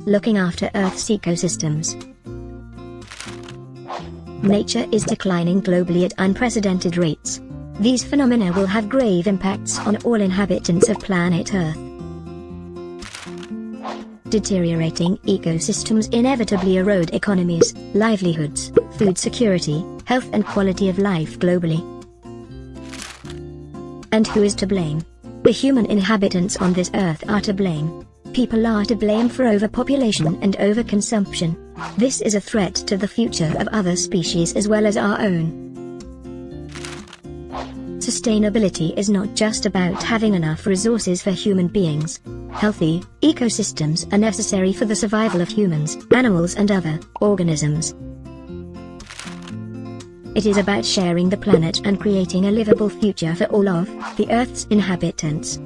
Looking after Earth's ecosystems. Nature is declining globally at unprecedented rates. These phenomena will have grave impacts on all inhabitants of planet Earth. Deteriorating ecosystems inevitably erode economies, livelihoods, food security, health and quality of life globally. And who is to blame? The human inhabitants on this earth are to blame. People are to blame for overpopulation and overconsumption. This is a threat to the future of other species as well as our own. Sustainability is not just about having enough resources for human beings. Healthy ecosystems are necessary for the survival of humans, animals and other organisms. It is about sharing the planet and creating a livable future for all of the Earth's inhabitants.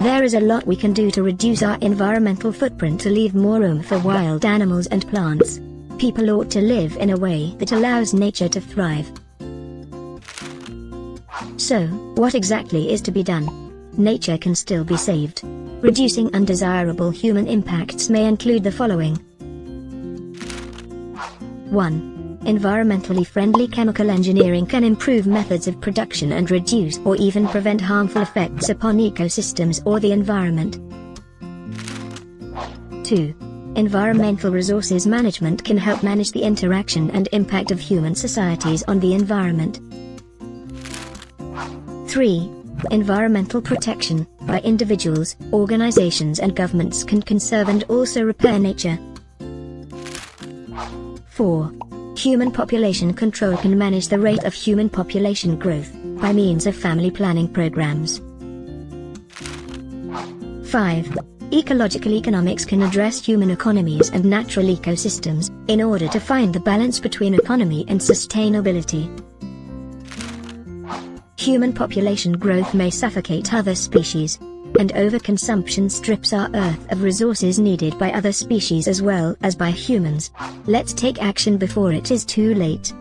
There is a lot we can do to reduce our environmental footprint to leave more room for wild animals and plants. People ought to live in a way that allows nature to thrive. So, what exactly is to be done? Nature can still be saved. Reducing undesirable human impacts may include the following. 1. Environmentally friendly chemical engineering can improve methods of production and reduce or even prevent harmful effects upon ecosystems or the environment. 2. Environmental resources management can help manage the interaction and impact of human societies on the environment. 3. Environmental protection, by individuals, organizations and governments can conserve and also repair nature. 4. Human population control can manage the rate of human population growth, by means of family planning programs. 5. Ecological economics can address human economies and natural ecosystems, in order to find the balance between economy and sustainability. Human population growth may suffocate other species, and overconsumption strips our Earth of resources needed by other species as well as by humans. Let's take action before it is too late.